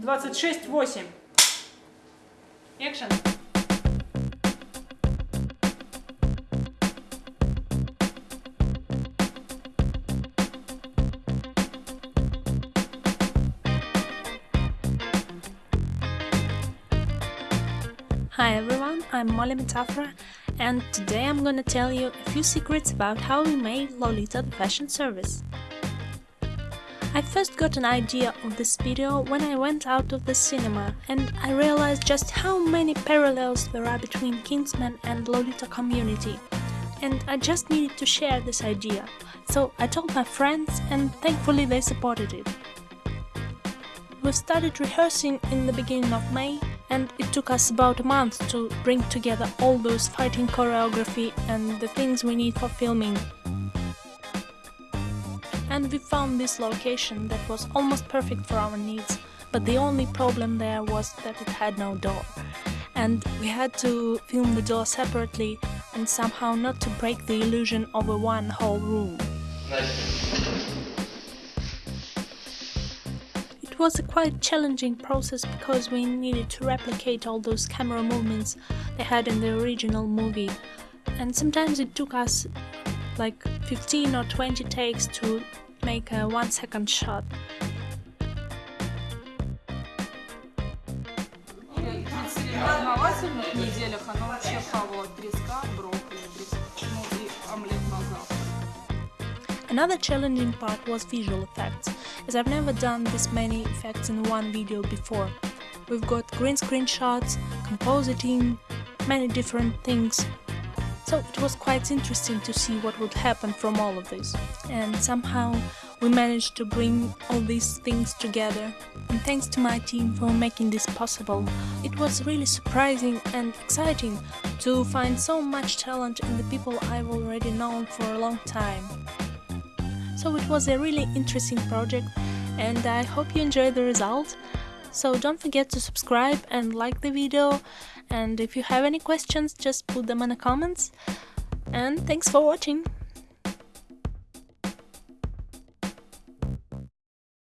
26-8. Экшен. Hi everyone, I'm Molly Metafora and today I'm gonna tell you a few secrets about how we made Lolita the fashion service. I first got an idea of this video when I went out of the cinema and I realized just how many parallels there are between Kingsman and Lolita community and I just needed to share this idea, so I told my friends and thankfully they supported it. We started rehearsing in the beginning of May and it took us about a month to bring together all those fighting choreography and the things we need for filming. And we found this location that was almost perfect for our needs, but the only problem there was that it had no door. And we had to film the door separately and somehow not to break the illusion of a one whole room. It was a quite challenging process because we needed to replicate all those camera movements they had in the original movie and sometimes it took us like 15 or 20 takes to make a one second shot. В неделях она вообще хавала треска, брокколи, ну и омлет на завтрак. Another challenging part was visual effects, as I've never done this many effects in one video before. We've got green screen shots, compositing, many different things. so it was quite interesting to see what would happen from all of this. And somehow we managed to bring all these things together. And thanks to my team for making this possible. It was really surprising and exciting to find so much talent in the people I've already known for a long time. So it was a really interesting project and I hope you enjoy the result. So don't forget to subscribe and like the video and if you have any questions just put them in the comments. And thanks for watching!